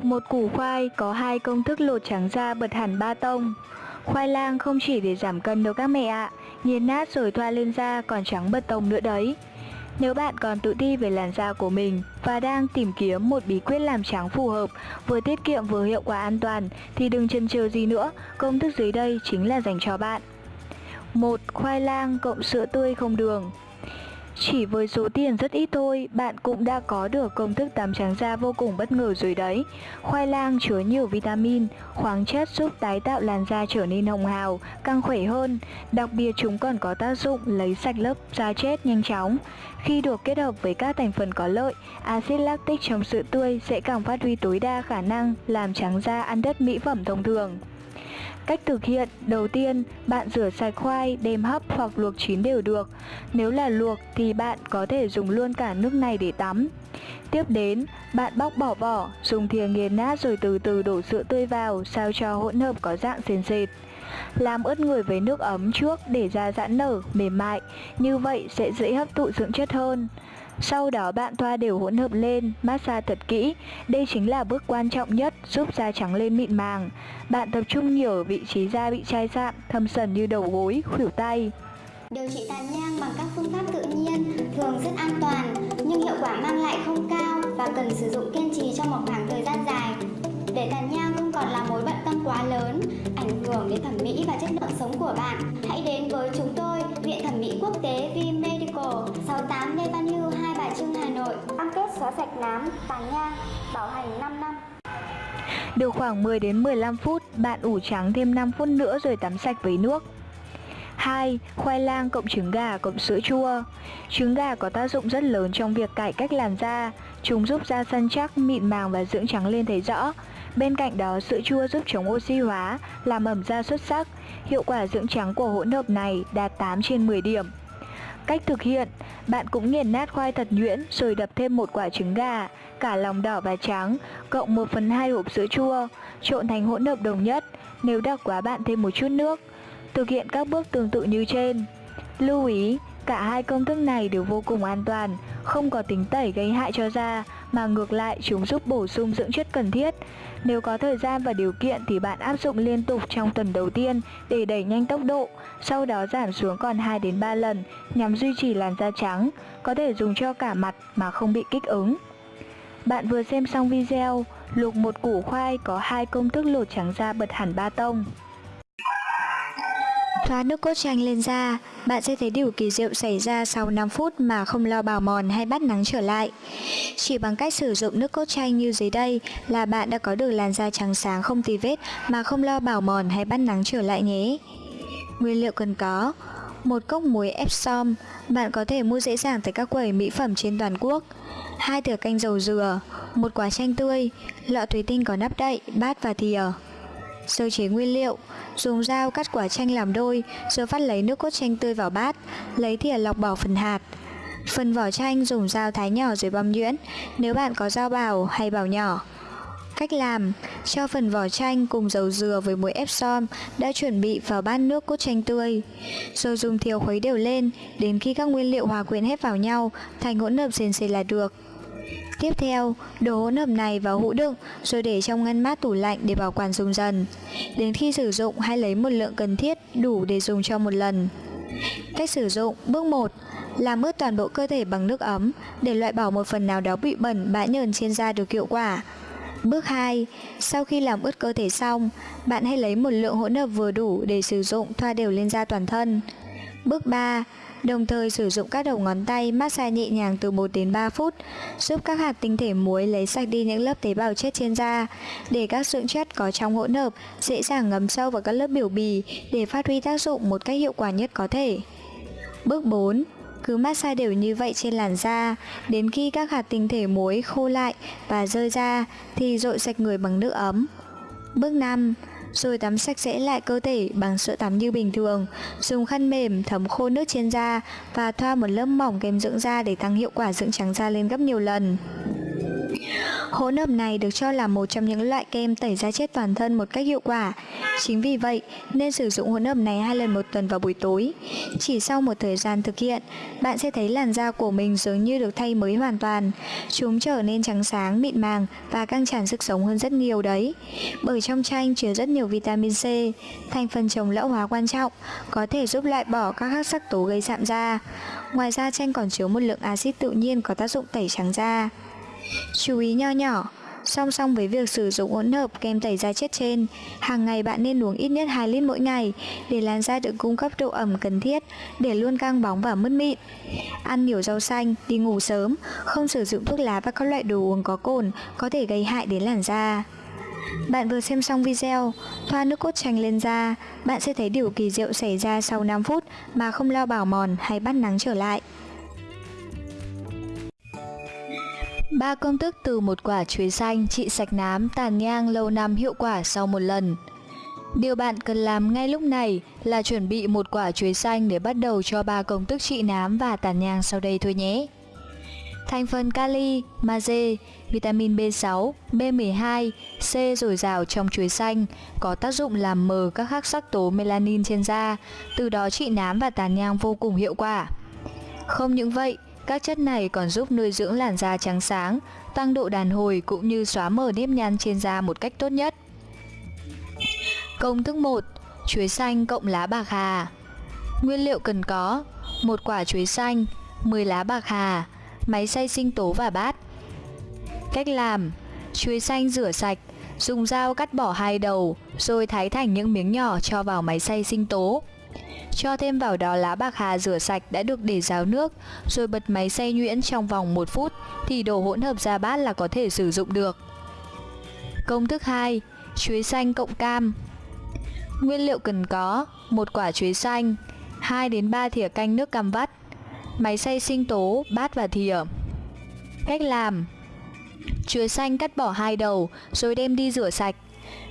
Luộc một củ khoai có hai công thức lột trắng da bật hẳn ba tông. Khoai lang không chỉ để giảm cân đâu các mẹ ạ, nghiền nát rồi thoa lên da còn trắng bật tông nữa đấy. Nếu bạn còn tự ti về làn da của mình và đang tìm kiếm một bí quyết làm trắng phù hợp, vừa tiết kiệm vừa hiệu quả an toàn thì đừng chần chừ gì nữa, công thức dưới đây chính là dành cho bạn. 1. Khoai lang cộng sữa tươi không đường chỉ với số tiền rất ít thôi, bạn cũng đã có được công thức tắm trắng da vô cùng bất ngờ rồi đấy. Khoai lang chứa nhiều vitamin, khoáng chất giúp tái tạo làn da trở nên hồng hào, căng khỏe hơn. Đặc biệt chúng còn có tác dụng lấy sạch lớp da chết nhanh chóng. Khi được kết hợp với các thành phần có lợi, axit lactic trong sữa tươi sẽ càng phát huy tối đa khả năng làm trắng da ăn đất mỹ phẩm thông thường. Cách thực hiện, đầu tiên, bạn rửa sạch khoai, đem hấp hoặc luộc chín đều được. Nếu là luộc thì bạn có thể dùng luôn cả nước này để tắm. Tiếp đến, bạn bóc bỏ vỏ, dùng thìa nghiền nát rồi từ từ đổ sữa tươi vào sao cho hỗn hợp có dạng sền sệt. Làm ướt người với nước ấm trước để da giãn nở, mềm mại, như vậy sẽ dễ hấp thụ dưỡng chất hơn. Sau đó bạn thoa đều hỗn hợp lên, massage thật kỹ. Đây chính là bước quan trọng nhất giúp da trắng lên mịn màng. Bạn tập trung nhiều ở vị trí da bị chai sạm, thâm sần như đầu gối, khuỷu tay. Điều trị tàn nhang bằng các phương pháp tự nhiên thường rất an toàn nhưng hiệu quả mang lại không cao và cần sử dụng kiên trì trong một khoảng thời gian dài. Để tàn nhang không còn là mối bận tâm quá lớn, ảnh hưởng đến thẩm mỹ và chất lượng sống của bạn, hãy đến với chúng tôi, Viện Thẩm mỹ Quốc tế V Medical, 68 Lê Văn Hưu, Hai Trưng, Hà Nội. Cam kết xóa sạch nám, tàn nhang, bảo hành 5 năm. Được khoảng 10 đến 15 phút, bạn ủ trắng thêm 5 phút nữa rồi tắm sạch với nước. 2. Khoai lang cộng trứng gà cộng sữa chua Trứng gà có tác dụng rất lớn trong việc cải cách làn da Chúng giúp da săn chắc, mịn màng và dưỡng trắng lên thấy rõ Bên cạnh đó, sữa chua giúp chống oxy hóa, làm ẩm da xuất sắc Hiệu quả dưỡng trắng của hỗn hợp này đạt 8 trên 10 điểm Cách thực hiện, bạn cũng nghiền nát khoai thật nhuyễn rồi đập thêm một quả trứng gà, cả lòng đỏ và trắng, cộng 1 phần 2 hộp sữa chua, trộn thành hỗn hợp đồng nhất, nếu đặc quá bạn thêm một chút nước. Thực hiện các bước tương tự như trên. Lưu ý, cả hai công thức này đều vô cùng an toàn, không có tính tẩy gây hại cho da, mà ngược lại chúng giúp bổ sung dưỡng chất cần thiết. Nếu có thời gian và điều kiện thì bạn áp dụng liên tục trong tuần đầu tiên để đẩy nhanh tốc độ, sau đó giảm xuống còn 2 đến 3 lần nhằm duy trì làn da trắng, có thể dùng cho cả mặt mà không bị kích ứng. Bạn vừa xem xong video, luộc một củ khoai có hai công thức lột trắng da bật hẳn ba tông. Thoa nước cốt chanh lên da, bạn sẽ thấy điều kỳ diệu xảy ra sau 5 phút mà không lo bào mòn hay bắt nắng trở lại. Chỉ bằng cách sử dụng nước cốt chanh như dưới đây là bạn đã có được làn da trắng sáng không tì vết mà không lo bào mòn hay bắt nắng trở lại nhé. Nguyên liệu cần có một cốc muối Epsom, bạn có thể mua dễ dàng tại các quầy mỹ phẩm trên toàn quốc. hai thìa canh dầu dừa, một quả chanh tươi, lọ thủy tinh có nắp đậy, bát và thìa. Sơ chế nguyên liệu, Dùng dao cắt quả chanh làm đôi, Rồi phát lấy nước cốt chanh tươi vào bát, Lấy thìa lọc bỏ phần hạt. Phần vỏ chanh dùng dao thái nhỏ rồi băm nhuyễn, Nếu bạn có dao bào hay bào nhỏ. Cách làm, Cho phần vỏ chanh cùng dầu dừa với muối Epsom đã chuẩn bị vào bát nước cốt chanh tươi, Rồi dùng thìa khuấy đều lên, Đến khi các nguyên liệu hòa quyện hết vào nhau Thành hỗn hợp sền sệt là được. Tiếp theo, đổ hỗn hợp này vào hũ đựng rồi để trong ngăn mát tủ lạnh để bảo quản dùng dần. Đến khi sử dụng hãy lấy một lượng cần thiết đủ để dùng cho một lần. Cách sử dụng Bước 1 Làm ướt toàn bộ cơ thể bằng nước ấm để loại bỏ một phần nào đó bị bẩn bã nhờn trên da được hiệu quả. Bước 2 Sau khi làm ướt cơ thể xong, bạn hãy lấy một lượng hỗn hợp vừa đủ để sử dụng thoa đều lên da toàn thân. Bước 3 Đồng thời sử dụng các đầu ngón tay massage nhẹ nhàng từ 1 đến 3 phút, giúp các hạt tinh thể muối lấy sạch đi những lớp tế bào chết trên da, để các dưỡng chất có trong hỗn hợp dễ dàng ngấm sâu vào các lớp biểu bì để phát huy tác dụng một cách hiệu quả nhất có thể. Bước 4 cứ massage đều như vậy trên làn da đến khi các hạt tinh thể muối khô lại và rơi ra thì rội sạch người bằng nước ấm. Bước 5 rồi tắm sạch sẽ lại cơ thể bằng sữa tắm như bình thường. Dùng khăn mềm, thấm khô nước trên da và thoa một lớp mỏng kem dưỡng da để tăng hiệu quả dưỡng trắng da lên gấp nhiều lần. Hỗn hợp này được cho là một trong những loại kem tẩy da chết toàn thân một cách hiệu quả. Chính vì vậy, nên sử dụng hỗn hợp này hai lần một tuần vào buổi tối. Chỉ sau một thời gian thực hiện, bạn sẽ thấy làn da của mình dường như được thay mới hoàn toàn. Chúng trở nên trắng sáng, mịn màng và căng tràn sức sống hơn rất nhiều đấy. Bởi trong chanh chứa rất nhiều vitamin C, thành phần chống lão hóa quan trọng, có thể giúp loại bỏ các hắc sắc tố gây sạm da. Ngoài ra chanh còn chứa một lượng axit tự nhiên có tác dụng tẩy trắng da. Chú ý nho nhỏ, Song song với việc sử dụng hỗn hợp kem tẩy da chết trên, hàng ngày bạn nên uống ít nhất 2 lít mỗi ngày để làn da được cung cấp độ ẩm cần thiết để luôn căng bóng và mứt mịn. Ăn nhiều rau xanh, đi ngủ sớm, không sử dụng thuốc lá và các loại đồ uống có cồn có thể gây hại đến làn da. Bạn vừa xem xong video, thoa nước cốt chanh lên da, bạn sẽ thấy điều kỳ diệu xảy ra sau 5 phút mà không lo bảo mòn hay bắt nắng trở lại. Ba công thức từ một quả chuối xanh trị sạch nám, tàn nhang lâu năm hiệu quả sau một lần. Điều bạn cần làm ngay lúc này là chuẩn bị một quả chuối xanh để bắt đầu cho ba công thức trị nám và tàn nhang sau đây thôi nhé. Thành phần kali, magie, vitamin B6, B12, C dồi dào trong chuối xanh có tác dụng làm mờ các hắc sắc tố melanin trên da, từ đó trị nám và tàn nhang vô cùng hiệu quả. Không những vậy, các chất này còn giúp nuôi dưỡng làn da trắng sáng, tăng độ đàn hồi cũng như xóa mờ nếp nhăn trên da một cách tốt nhất. Công thức 1. Chuối xanh cộng lá bạc hà Nguyên liệu cần có một quả chuối xanh, 10 lá bạc hà, máy xay sinh tố và bát. Cách làm Chuối xanh rửa sạch, dùng dao cắt bỏ hai đầu, rồi thái thành những miếng nhỏ cho vào máy xay sinh tố. Cho thêm vào đó lá bạc hà rửa sạch đã được để ráo nước, rồi bật máy xay nhuyễn trong vòng 1 phút thì đổ hỗn hợp ra bát là có thể sử dụng được. Công thức 2. Chuối xanh cộng cam Nguyên liệu cần có một quả chuối xanh, 2 đến 3 thìa canh nước cam vắt, máy xay sinh tố, bát và thìa. Cách làm Chuối xanh cắt bỏ hai đầu rồi đem đi rửa sạch.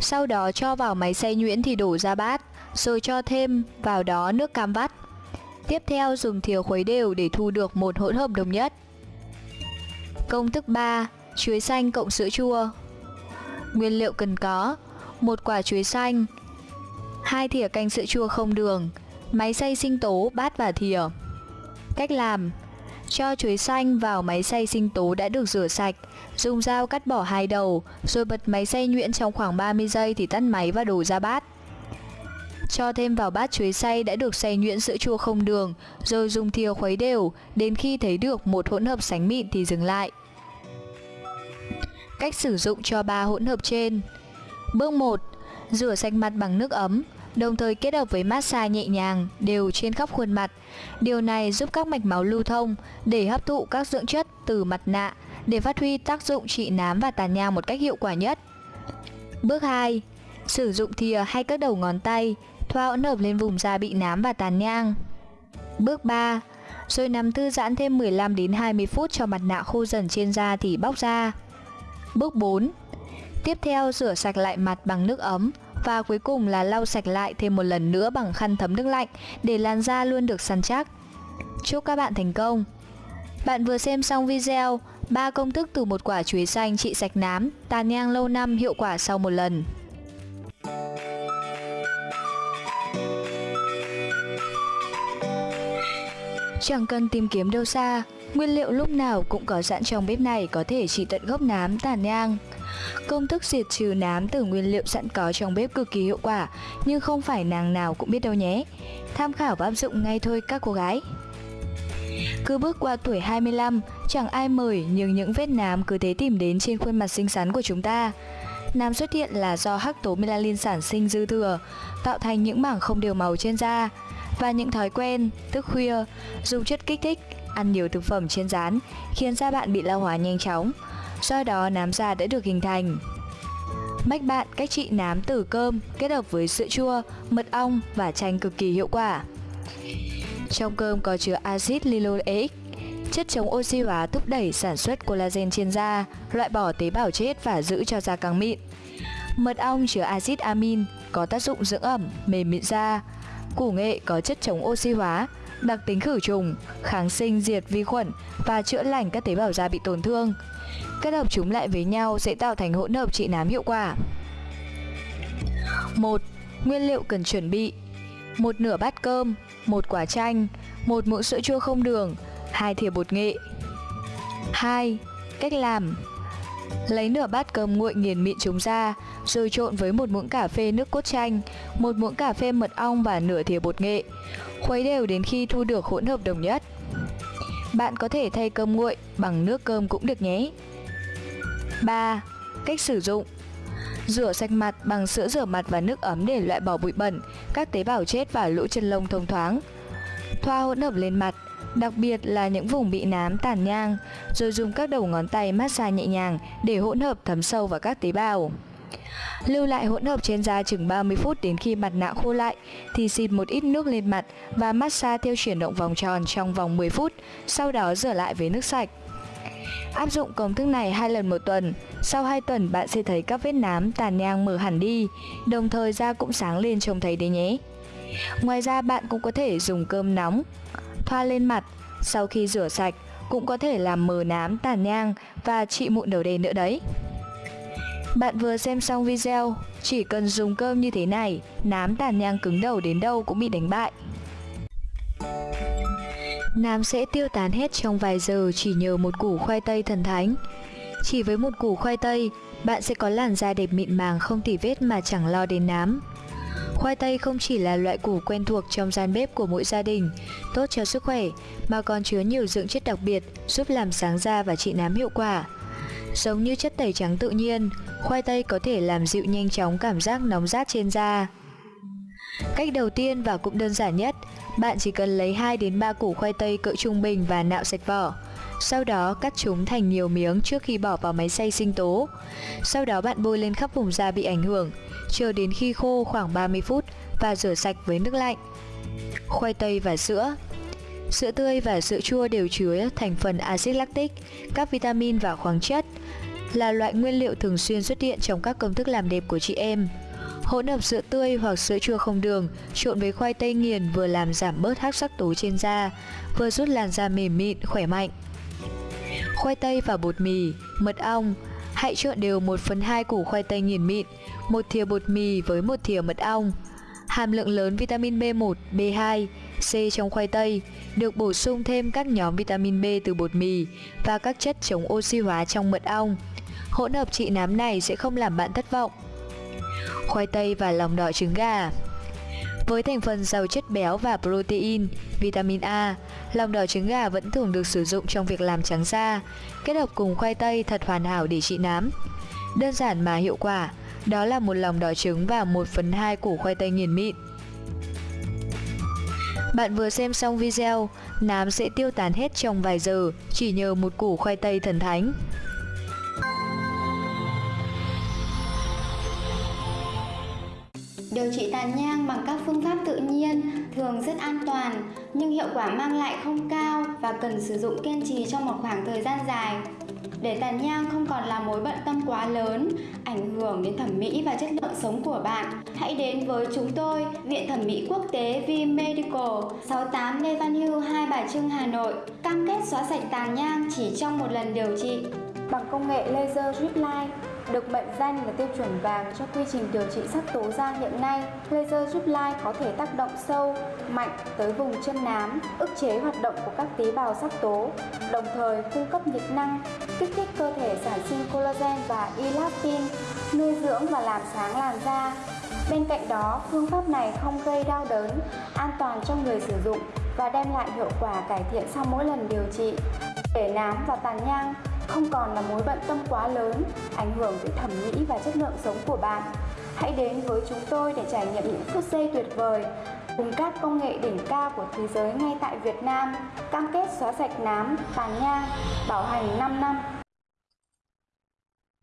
Sau đó cho vào máy xay nhuyễn thì đổ ra bát rồi cho thêm vào đó nước cam vắt. Tiếp theo dùng thìa khuấy đều để thu được một hỗn hợp đồng nhất. Công thức 3. Chuối xanh cộng sữa chua Nguyên liệu cần có một quả chuối xanh hai thìa canh sữa chua không đường Máy xay sinh tố, bát và thìa Cách làm Cho chuối xanh vào máy xay sinh tố đã được rửa sạch Dùng dao cắt bỏ hai đầu Rồi bật máy xay nhuyễn trong khoảng 30 giây thì tắt máy và đổ ra bát cho thêm vào bát chuối xay đã được xay nhuyễn sữa chua không đường, rồi dùng thìa khuấy đều, đến khi thấy được một hỗn hợp sánh mịn thì dừng lại. Cách sử dụng cho ba hỗn hợp trên Bước 1. Rửa sạch mặt bằng nước ấm, đồng thời kết hợp với massage nhẹ nhàng, đều trên khắp khuôn mặt. Điều này giúp các mạch máu lưu thông để hấp thụ các dưỡng chất từ mặt nạ để phát huy tác dụng trị nám và tàn nhang một cách hiệu quả nhất. Bước 2. Sử dụng thìa hay các đầu ngón tay thoa hỗn hợp lên vùng da bị nám và tàn nhang. Bước 3. Rồi nằm thư giãn thêm 15 đến 20 phút cho mặt nạ khô dần trên da thì bóc ra. Bước 4. Tiếp theo rửa sạch lại mặt bằng nước ấm và cuối cùng là lau sạch lại thêm một lần nữa bằng khăn thấm nước lạnh để làn da luôn được săn chắc. Chúc các bạn thành công! Bạn vừa xem xong video 3 công thức từ một quả chuối xanh trị sạch nám, tàn nhang lâu năm hiệu quả sau một lần. Chẳng cần tìm kiếm đâu xa, nguyên liệu lúc nào cũng có sẵn trong bếp này có thể trị tận gốc nám tàn nhang. Công thức diệt trừ nám từ nguyên liệu sẵn có trong bếp cực kỳ hiệu quả, nhưng không phải nàng nào cũng biết đâu nhé. Tham khảo và áp dụng ngay thôi các cô gái. Cứ bước qua tuổi 25, chẳng ai mời nhưng những vết nám cứ thế tìm đến trên khuôn mặt xinh xắn của chúng ta. Nám xuất hiện là do hắc tố melanin sản sinh dư thừa, tạo thành những mảng không đều màu trên da và những thói quen, thức khuya, dùng chất kích thích, ăn nhiều thực phẩm chiên rán khiến da bạn bị lão hóa nhanh chóng. Do đó nám da đã được hình thành. Mách bạn cách trị nám từ cơm kết hợp với sữa chua, mật ong và chanh cực kỳ hiệu quả. Trong cơm có chứa axit linoleic, chất chống oxy hóa thúc đẩy sản xuất collagen trên da, loại bỏ tế bào chết và giữ cho da căng mịn. Mật ong chứa axit amin có tác dụng dưỡng ẩm, mềm mịn da, Củ nghệ có chất chống oxy hóa, đặc tính khử trùng, kháng sinh diệt vi khuẩn và chữa lành các tế bào da bị tổn thương. Kết hợp chúng lại với nhau sẽ tạo thành hỗn hợp trị nám hiệu quả. 1. Nguyên liệu cần chuẩn bị một nửa bát cơm, một quả chanh, một muỗng sữa chua không đường, hai thìa bột nghệ. 2. Cách làm Lấy nửa bát cơm nguội nghiền mịn chúng ra, rồi trộn với một muỗng cà phê nước cốt chanh, một muỗng cà phê mật ong và nửa thìa bột nghệ. Khuấy đều đến khi thu được hỗn hợp đồng nhất. Bạn có thể thay cơm nguội bằng nước cơm cũng được nhé. 3. Cách sử dụng Rửa sạch mặt bằng sữa rửa mặt và nước ấm để loại bỏ bụi bẩn, các tế bào chết và lỗ chân lông thông thoáng. Thoa hỗn hợp lên mặt, đặc biệt là những vùng bị nám tàn nhang, rồi dùng các đầu ngón tay massage nhẹ nhàng để hỗn hợp thấm sâu vào các tế bào. Lưu lại hỗn hợp trên da chừng 30 phút đến khi mặt nạ khô lại thì xịt một ít nước lên mặt và massage theo chuyển động vòng tròn trong vòng 10 phút, sau đó rửa lại với nước sạch. Áp dụng công thức này hai lần một tuần, sau 2 tuần bạn sẽ thấy các vết nám tàn nhang mở hẳn đi, đồng thời da cũng sáng lên trông thấy đấy nhé. Ngoài ra bạn cũng có thể dùng cơm nóng, thoa lên mặt, sau khi rửa sạch cũng có thể làm mờ nám tàn nhang và trị mụn đầu đen nữa đấy. Bạn vừa xem xong video, chỉ cần dùng cơm như thế này, nám tàn nhang cứng đầu đến đâu cũng bị đánh bại. Nám sẽ tiêu tán hết trong vài giờ chỉ nhờ một củ khoai tây thần thánh. Chỉ với một củ khoai tây, bạn sẽ có làn da đẹp mịn màng không tỉ vết mà chẳng lo đến nám. Khoai tây không chỉ là loại củ quen thuộc trong gian bếp của mỗi gia đình, tốt cho sức khỏe, mà còn chứa nhiều dưỡng chất đặc biệt giúp làm sáng da và trị nám hiệu quả. Giống như chất tẩy trắng tự nhiên, khoai tây có thể làm dịu nhanh chóng cảm giác nóng rát trên da. Cách đầu tiên và cũng đơn giản nhất, bạn chỉ cần lấy 2 đến 3 củ khoai tây cỡ trung bình và nạo sạch vỏ. Sau đó cắt chúng thành nhiều miếng trước khi bỏ vào máy xay sinh tố. Sau đó bạn bôi lên khắp vùng da bị ảnh hưởng, chờ đến khi khô khoảng 30 phút và rửa sạch với nước lạnh. Khoai tây và sữa Sữa tươi và sữa chua đều chứa thành phần axit lactic, các vitamin và khoáng chất, là loại nguyên liệu thường xuyên xuất hiện trong các công thức làm đẹp của chị em. Hỗn hợp sữa tươi hoặc sữa chua không đường trộn với khoai tây nghiền vừa làm giảm bớt hắc sắc tố trên da, vừa giúp làn da mềm mịn, khỏe mạnh. Khoai tây và bột mì, mật ong Hãy trộn đều 1 phần 2 củ khoai tây nghiền mịn, một thìa bột mì với một thìa mật ong. Hàm lượng lớn vitamin B1, B2, C trong khoai tây được bổ sung thêm các nhóm vitamin B từ bột mì và các chất chống oxy hóa trong mật ong. Hỗn hợp trị nám này sẽ không làm bạn thất vọng khoai tây và lòng đỏ trứng gà. Với thành phần giàu chất béo và protein, vitamin A, lòng đỏ trứng gà vẫn thường được sử dụng trong việc làm trắng da, kết hợp cùng khoai tây thật hoàn hảo để trị nám. Đơn giản mà hiệu quả, đó là một lòng đỏ trứng và 1 phần 2 củ khoai tây nghiền mịn. Bạn vừa xem xong video, nám sẽ tiêu tán hết trong vài giờ chỉ nhờ một củ khoai tây thần thánh. Điều trị tàn nhang bằng các phương pháp tự nhiên thường rất an toàn nhưng hiệu quả mang lại không cao và cần sử dụng kiên trì trong một khoảng thời gian dài. Để tàn nhang không còn là mối bận tâm quá lớn, ảnh hưởng đến thẩm mỹ và chất lượng sống của bạn, hãy đến với chúng tôi, Viện Thẩm mỹ Quốc tế V Medical, 68 Lê Văn Hưu, Hai Bà Trưng, Hà Nội, cam kết xóa sạch tàn nhang chỉ trong một lần điều trị bằng công nghệ laser drip line được mệnh danh là tiêu chuẩn vàng cho quy trình điều trị sắc tố da hiện nay, laser giúp lai có thể tác động sâu, mạnh tới vùng chân nám, ức chế hoạt động của các tế bào sắc tố, đồng thời cung cấp nhiệt năng, kích thích cơ thể sản sinh collagen và elastin, nuôi dưỡng và làm sáng làn da. Bên cạnh đó, phương pháp này không gây đau đớn, an toàn cho người sử dụng và đem lại hiệu quả cải thiện sau mỗi lần điều trị. Để nám và tàn nhang không còn là mối bận tâm quá lớn, ảnh hưởng tới thẩm mỹ và chất lượng sống của bạn. Hãy đến với chúng tôi để trải nghiệm những phút giây tuyệt vời cùng các công nghệ đỉnh cao của thế giới ngay tại Việt Nam, cam kết xóa sạch nám, tàn nhang, bảo hành 5 năm.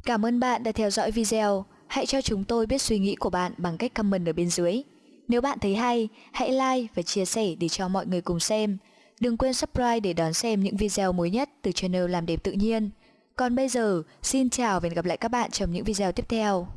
Cảm ơn bạn đã theo dõi video. Hãy cho chúng tôi biết suy nghĩ của bạn bằng cách comment ở bên dưới. Nếu bạn thấy hay, hãy like và chia sẻ để cho mọi người cùng xem. Đừng quên subscribe để đón xem những video mới nhất từ channel Làm Đẹp Tự Nhiên. Còn bây giờ, xin chào và hẹn gặp lại các bạn trong những video tiếp theo.